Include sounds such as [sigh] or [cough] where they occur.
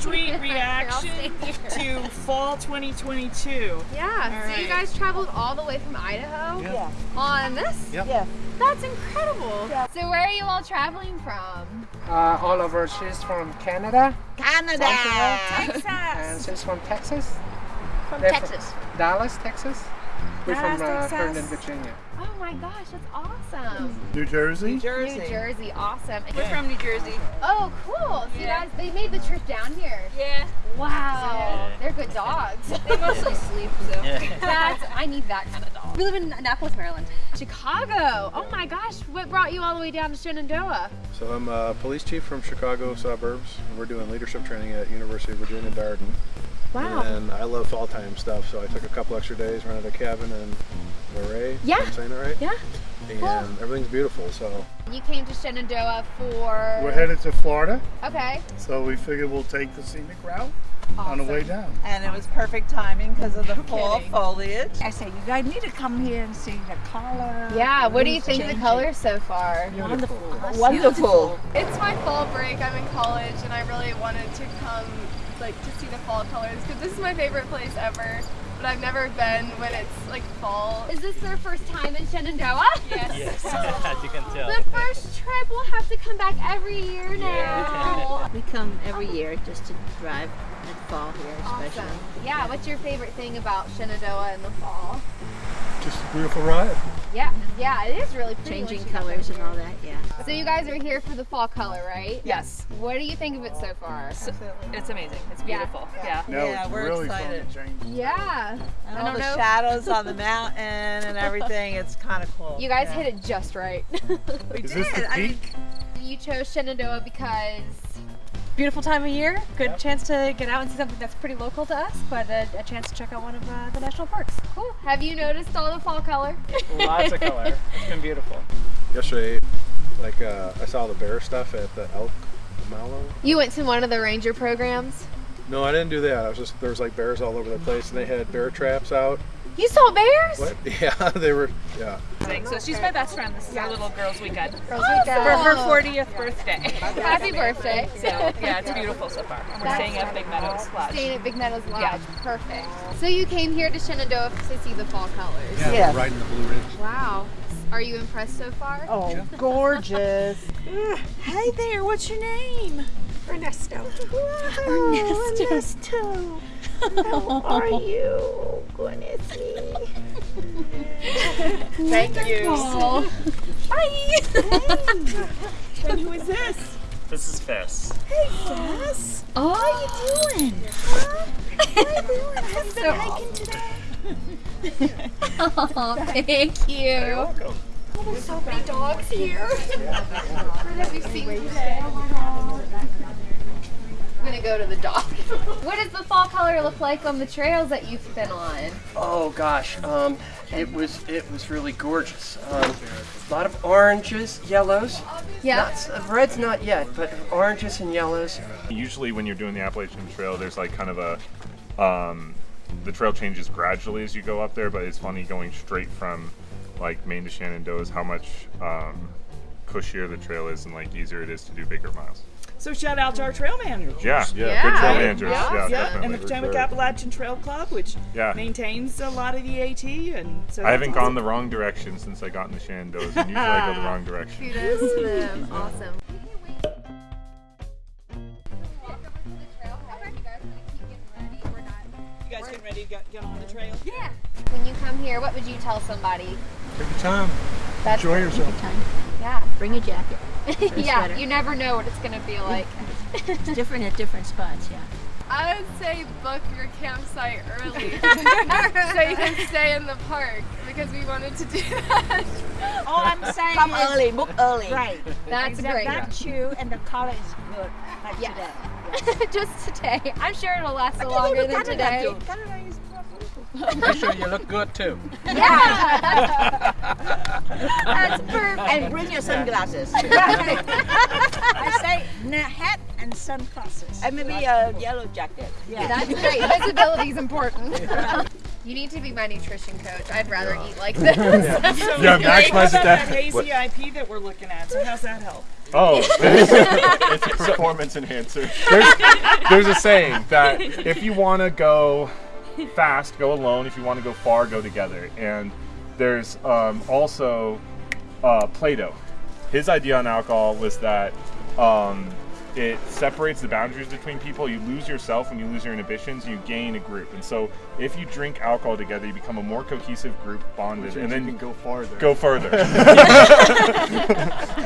sweet [laughs] reaction to fall 2022. Yeah. All so you guys traveled all the way from Idaho Yeah. on this? Yep. Yeah. That's incredible. So where are you all traveling from? Uh, Oliver, she's from Canada Canada. Texas. and she's from Texas. From They're Texas. Dallas, Texas. We're from Dallas, uh, Texas. Herndon, Virginia. Oh my gosh, that's awesome. New Jersey? Jersey. New Jersey, awesome. We're from New Jersey. Oh, cool. So you guys, they made the trip down here. Yeah. Wow. They're dogs. [laughs] They mostly sleep, so. That's, I need that kind of dog. We live in Annapolis, Maryland. Chicago. Oh my gosh, what brought you all the way down to Shenandoah? So I'm a police chief from Chicago suburbs. We're doing leadership training at University of Virginia Darden. Wow. And I love fall time stuff, so I took a couple extra days, rented a cabin in Luray. if Yeah. I'm saying it right? Yeah. And everything's beautiful, so You came to Shenandoah for. We're headed to Florida, Okay. so we figured we'll take the scenic route on the way down. And it was perfect timing because of the fall kidding. foliage. I say, you guys need to come here and see the color. Yeah, what do you think of the Changing. colors so far? Wonderful. Wonderful. It's my fall break. I'm in college, and I really wanted to come, like, to see the fall colors because this is my favorite place ever. But I've never been when it's like fall. Is this their first time in Shenandoah? Yes. [laughs] [laughs] As you can tell. We'll have to come back every year now. [laughs] We come every year just to drive and fall here especially. Awesome. Yeah, what's your favorite thing about Shenandoah in the fall? Just a beautiful ride. Yeah, yeah, it is really pretty. Changing once you get colors and all that, yeah. So you guys are here for the fall color, right? Yes. What do you think of it so far? It's amazing. It's beautiful. Yeah. Yeah, No, Yeah, we're really excited. fun to change. Yeah. And I all don't the know. shadows on the [laughs] mountain and everything. It's kind of cool. You guys Yeah. hit it just right. [laughs] We Is this the did. I mean, you chose Shenandoah because beautiful time of year. Good chance to get out and see something that's pretty local to us, but a, a chance to check out one of uh, the national parks. cool. Have you noticed all the fall color? Lots of [laughs] color. It's been beautiful. yesterday, like uh, I saw the bear stuff at the elk mallow. You went to one of the ranger programs. No, I didn't do that. I was just there was like bears all over the place, and they had bear traps out. You saw bears? What? [laughs] Yeah, they were. Yeah. So she's my best friend. This is our little girls' weekend. Girls Weekend. For her 40th birthday. Happy birthday. So yeah, it's beautiful so far. We're staying at Big Meadows Lodge. Staying at Big Meadows Lodge. Yeah. Perfect. So you came here to Shenandoah to see the fall colors. Yeah, Yeah. we're riding the Blue Ridge. Wow. Are you impressed so far? oh, gorgeous. [laughs] hey there, what's your name? Ernesto. Oh, Ernesto. How are you? Goodness me. Thank you. Bye. And [laughs] who is this? This is Fess. Hey, Fess. Oh. How you doing? Huh? How you doing? I haven't been hiking today. [laughs] Oh, thank you. You're welcome. Oh, there's so many dogs here. Where [laughs] have we seen today? I'm gonna go to the dog. [laughs] what does the fall color look like on the trails that you've been on? Oh gosh, um, it was it was really gorgeous. Um, a lot of oranges, yellows. Yeah. Not, red's not yet, but oranges and yellows. Usually when you're doing the Appalachian Trail, there's like kind of a, um, the trail changes gradually as you go up there, but it's funny going straight from like Maine to Shenandoah is how much um, cushier the trail is and like easier it is to do bigger miles. So shout out to our trail managers. Yeah, Yeah. good trail managers. Yeah, Yeah, definitely. and the Potomac very- Appalachian Trail Club, which Yeah. maintains a lot of the AT, and so I haven't that's gone the wrong direction since I got in the Shandos, and usually I go the wrong direction. [laughs] Kudos to them. [laughs] Awesome. You guys getting ready to get, get on the trail? Yeah. When you come here, what would you tell somebody? Take your time. That's Enjoy yourself. Time. Yeah. Bring a jacket. [laughs] yeah. sweater. You never know what it's gonna feel like. It's [laughs] [laughs] different at different spots, yeah. I would say book your campsite early so you can stay in the park because we wanted to do that. All I'm saying Come is, early, book early. Right. That's that, great. That shoe and the color is good, like Yes. today. Just today. I'm sure it'll last a longer than today. Make sure you look good too. Yeah. That's perfect. And bring your sunglasses. [laughs] I say hat and sunglasses. and maybe a yellow jacket. Yeah. That's [laughs] great. Visibility is important. [laughs] You need to be my nutrition coach. I'd rather eat like this. So Yeah, great. maximize What that. that hazy IP that we're looking at. So how's that help? Oh, it's a performance enhancer. there's, there's a saying that if you want to go fast, go alone. If you want to go far, go together. And there's um, also uh, Plato. His idea on alcohol was that um, it separates the boundaries between people. You lose yourself when you lose your inhibitions. You gain a group. And so, if you drink alcohol together, you become a more cohesive group, bonded, and then go farther. Go further. [laughs] [laughs]